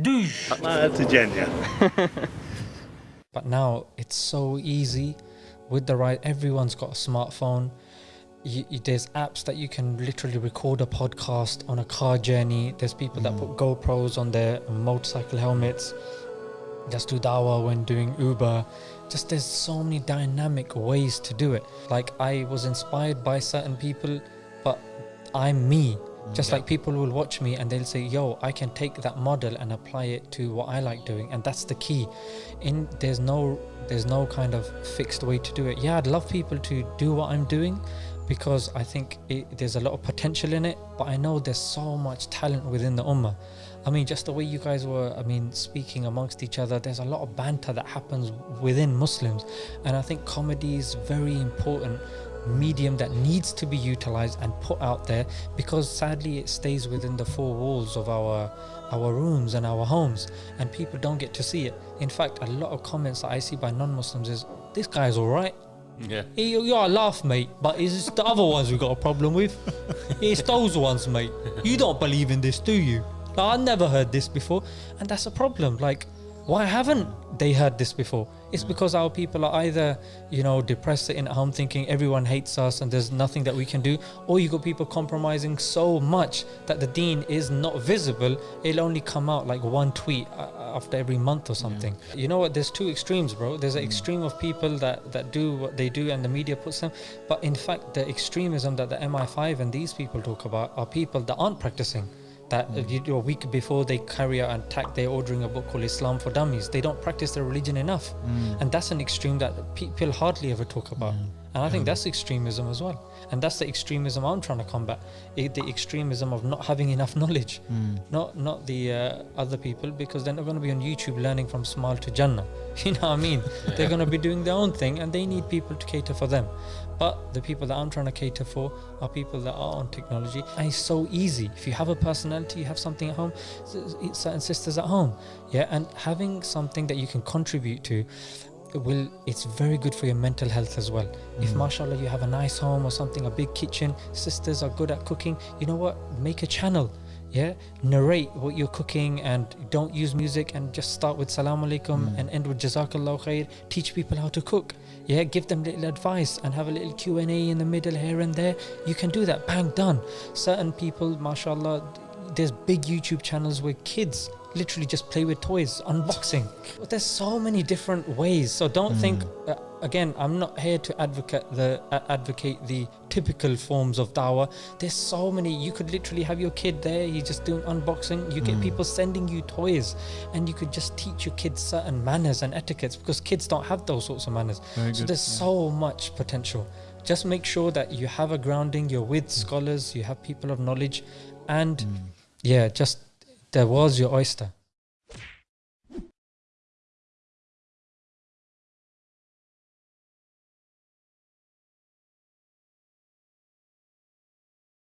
Douche. That's a genya. But now it's so easy with the right. Everyone's got a smartphone. You, you- there's apps that you can literally record a podcast on a car journey. There's people that put mm. GoPros on their motorcycle helmets. Just do dawah when doing Uber. Just there's so many dynamic ways to do it. Like I was inspired by certain people, but I'm me. Just like people will watch me and they'll say, "Yo, I can take that model and apply it to what I like doing," and that's the key. In there's no there's no kind of fixed way to do it. Yeah, I'd love people to do what I'm doing because I think it, there's a lot of potential in it. But I know there's so much talent within the ummah. I mean, just the way you guys were, I mean, speaking amongst each other, there's a lot of banter that happens within Muslims. And I think comedy is very important medium that needs to be utilized and put out there because sadly it stays within the four walls of our our rooms and our homes and people don't get to see it in fact a lot of comments that i see by non-muslims is this guy's all right Yeah. you, you are laugh, mate, but it's the other ones we've got a problem with. it's those ones, mate. You don't believe in this, do you? Like, I never heard this before, and that's a problem. Like, why haven't they heard this before? It's mm. because our people are either, you know, depressed sitting at home thinking everyone hates us and there's nothing that we can do, or you got people compromising so much that the deen is not visible. It'll only come out like one tweet after every month or something. You know what? There's two extremes, bro. There's an mm. extreme of people that that do what they do and the media puts them, but in fact, the extremism that the MI5 and these people talk about are people that aren't practicing. That a week before they carry out an attack, they're ordering a book called Islam for Dummies. They don't practice their religion enough, mm. and that's an extreme that people hardly ever talk about. And I think that's extremism as well. And that's the extremism I'm trying to combat. I- the extremism of not having enough knowledge, not not the uh, other people, because then they're not going to be on YouTube learning from Smile to Jannah. You know what I mean? They're going to be doing their own thing, and they need people to cater for them. But the people that I'm trying to cater for are people that are on technology. And it's so easy. If you have a personality, you have something at home, certain sisters at home. Yeah. And having something that you can contribute to it will it's very good for your mental health as well. If mm. mashallah you have a nice home or something, a big kitchen, sisters are good at cooking, you know what? Make a channel. Yeah, narrate what you're cooking and don't use music and just start with salam alaikum mm. and end with jazakallah khair. Teach people how to cook. Yeah, give them little advice and have a little Q&A in the middle here and there. You can do that. Bang, done. Certain people, mashallah, there's big YouTube channels where kids literally just play with toys, unboxing. But there's so many different ways. So don't think. Uh, again, I'm not here to advocate the uh, advocate the typical forms of dawah. There's so many. You could literally have your kid there. He's just doing unboxing. You get people sending you toys, and you could just teach your kids certain manners and etiquettes because kids don't have those sorts of manners. Very so good, there's yeah. so much potential. Just make sure that you have a grounding. You're with scholars. You have people of knowledge, and yeah, just there was your oyster.